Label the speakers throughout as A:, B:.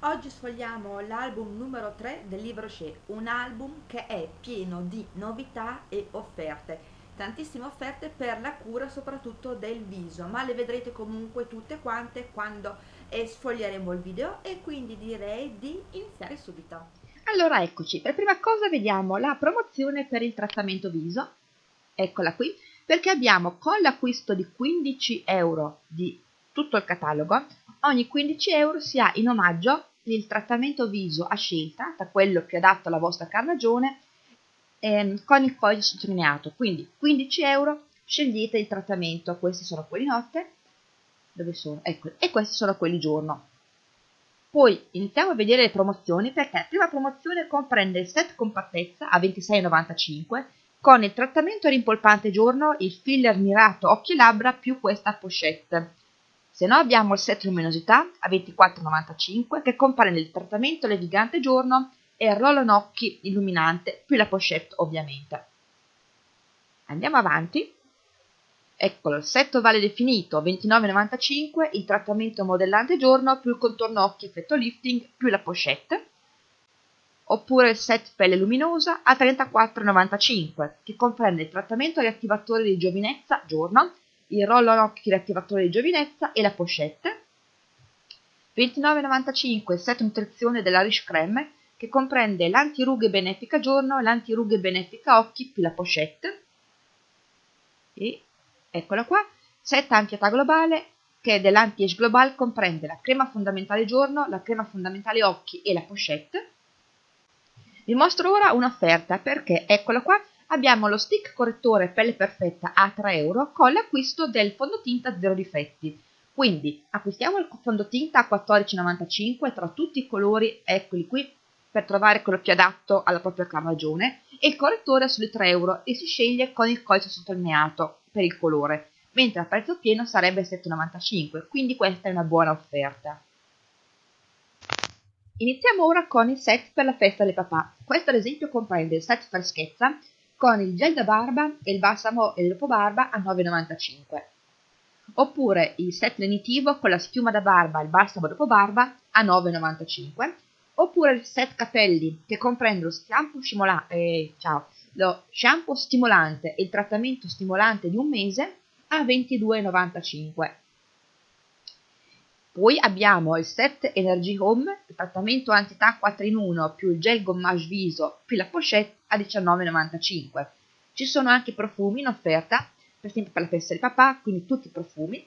A: oggi sfogliamo l'album numero 3 del libro Shea, un album che è pieno di novità e offerte, tantissime offerte per la cura soprattutto del viso, ma le vedrete comunque tutte quante quando eh, sfoglieremo il video e quindi direi di iniziare subito.
B: Allora eccoci, per prima cosa vediamo la promozione per il trattamento viso, eccola qui, perché abbiamo con l'acquisto di 15 euro di tutto il catalogo, ogni 15 euro si ha in omaggio il trattamento viso a scelta, da quello più adatto alla vostra carnagione, ehm, con il codice sottolineato. Quindi 15 euro, scegliete il trattamento, questi sono quelli notte, dove sono? Ecco, e questi sono quelli giorno. Poi iniziamo a vedere le promozioni perché la prima promozione comprende il set compattezza a 26,95 con il trattamento rimpolpante giorno, il filler mirato occhi e labbra più questa pochette se no abbiamo il set luminosità a 24,95 che comprende il trattamento levigante giorno e il roll occhi illuminante più la pochette ovviamente. Andiamo avanti. Eccolo, il set ovale definito 29,95, il trattamento modellante giorno più il contorno occhi effetto lifting più la pochette. Oppure il set pelle luminosa a 34,95 che comprende il trattamento riattivatore di giovinezza giorno il rollo occhi riattivatore di giovinezza e la pochette. 29,95 il set nutrizione della Riche Creme che comprende l'antirughe benefica giorno l'antirughe benefica occhi più la pochette. E eccola qua, set anti-età globale che dell'anti-age global comprende la crema fondamentale giorno, la crema fondamentale occhi e la pochette. Vi mostro ora un'offerta perché eccola qua abbiamo lo stick correttore pelle perfetta a 3 euro con l'acquisto del fondotinta zero difetti. Quindi acquistiamo il fondotinta a 14,95 tra tutti i colori, eccoli qui, per trovare quello più adatto alla propria carnagione, e il correttore sulle 3 euro e si sceglie con il codice sottolineato per il colore, mentre a prezzo pieno sarebbe 7,95, quindi questa è una buona offerta. Iniziamo ora con il set per la festa del papà. Questo ad esempio comprende il set freschezza con il gel da barba e il balsamo e il barba a 9,95 oppure il set lenitivo con la schiuma da barba e il balsamo dopo barba a 9,95 oppure il set capelli che comprende lo shampoo, stimola- eh, ciao, lo shampoo stimolante e il trattamento stimolante di un mese a 22,95 poi abbiamo il set Energy Home, il trattamento anti-età 4 in 1 più il gel gommage viso più la pochette a 19,95. Ci sono anche profumi in offerta, per esempio per la festa del papà, quindi tutti i profumi.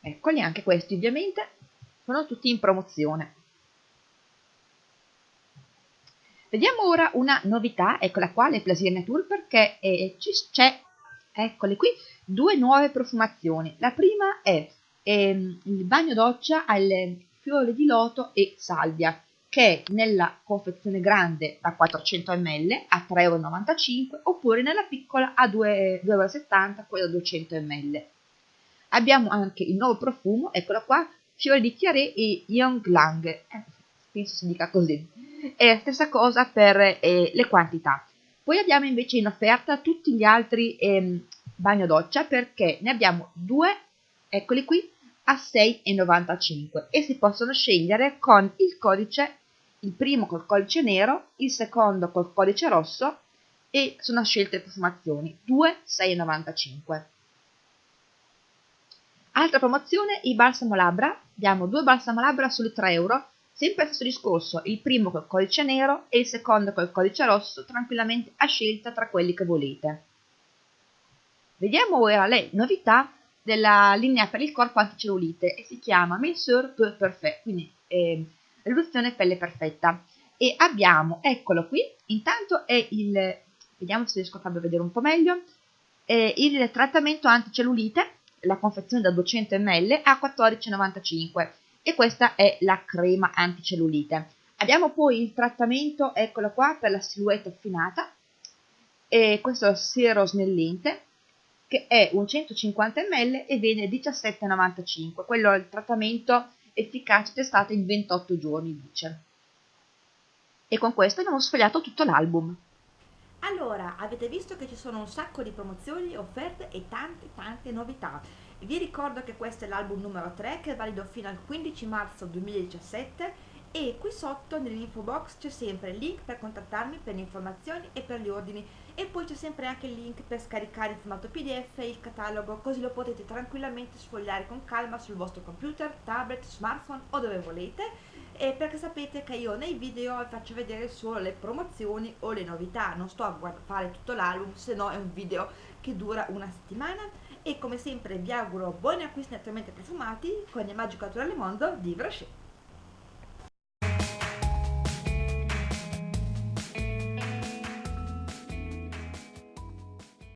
B: Eccoli, anche questi ovviamente sono tutti in promozione. Vediamo ora una novità, eccola qua, le Plaisir Nature, perché eh, c'è, eccole qui, due nuove profumazioni. La prima è ehm, il bagno doccia alle fiore di loto e salvia che è nella confezione grande da 400 ml a 3,95 euro oppure nella piccola a 2,70 euro quella da 200 ml. Abbiamo anche il nuovo profumo, eccolo qua, fiore di chiaré e Young Lang, eh, penso si dica così. È la stessa cosa per eh, le quantità. Poi abbiamo invece in offerta tutti gli altri eh, bagno doccia perché ne abbiamo due, eccoli qui, a 6,95 e si possono scegliere con il codice, il primo col codice nero, il secondo col codice rosso e sono scelte profumazioni 2,6,95. Altra promozione, i balsamo labbra, abbiamo due balsamo labbra sulle 3 euro, sempre stesso discorso, il primo col codice nero e il secondo col codice rosso, tranquillamente a scelta tra quelli che volete. Vediamo ora le novità della linea per il corpo anticellulite e si chiama Mensure Peu Perfect, quindi eh, riduzione pelle perfetta. E abbiamo, eccolo qui, intanto è il, vediamo se riesco a farvi vedere un po' meglio, eh, il trattamento anticellulite, la confezione da 200 ml a 14,95 e questa è la crema anticellulite. Abbiamo poi il trattamento, eccolo qua, per la silhouette affinata, e questo è il siero snellente, che è un 150 ml e viene 17,95. Quello è il trattamento efficace testato in 28 giorni, dice. E con questo abbiamo sfogliato tutto l'album.
A: Allora, avete visto che ci sono un sacco di promozioni, offerte e tante tante novità. Vi ricordo che questo è l'album numero 3 che è valido fino al 15 marzo 2017 e qui sotto nell'info box c'è sempre il link per contattarmi per le informazioni e per gli ordini. E poi c'è sempre anche il link per scaricare in formato pdf il catalogo così lo potete tranquillamente sfogliare con calma sul vostro computer, tablet, smartphone o dove volete. E perché sapete che io nei video vi faccio vedere solo le promozioni o le novità. Non sto a fare tutto l'album se no è un video che dura una settimana. E come sempre vi auguro buoni acquisti naturalmente profumati con il magico naturale mondo di Brochet